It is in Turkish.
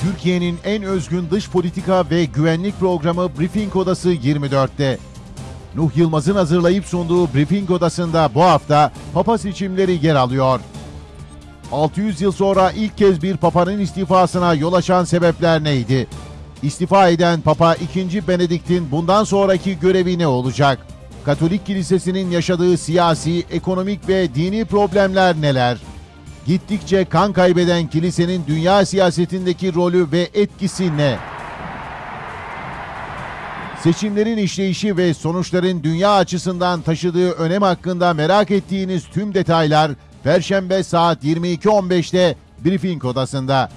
Türkiye'nin en özgün dış politika ve güvenlik programı Briefing Odası 24'te. Nuh Yılmaz'ın hazırlayıp sunduğu Briefing Odası'nda bu hafta Papa seçimleri yer alıyor. 600 yıl sonra ilk kez bir papanın istifasına yol açan sebepler neydi? İstifa eden Papa 2. Benedikt'in bundan sonraki görevi ne olacak? Katolik Kilisesi'nin yaşadığı siyasi, ekonomik ve dini problemler neler? Gittikçe kan kaybeden kilisenin dünya siyasetindeki rolü ve etkisi ne? Seçimlerin işleyişi ve sonuçların dünya açısından taşıdığı önem hakkında merak ettiğiniz tüm detaylar Perşembe saat 22.15'te Briefing Odası'nda.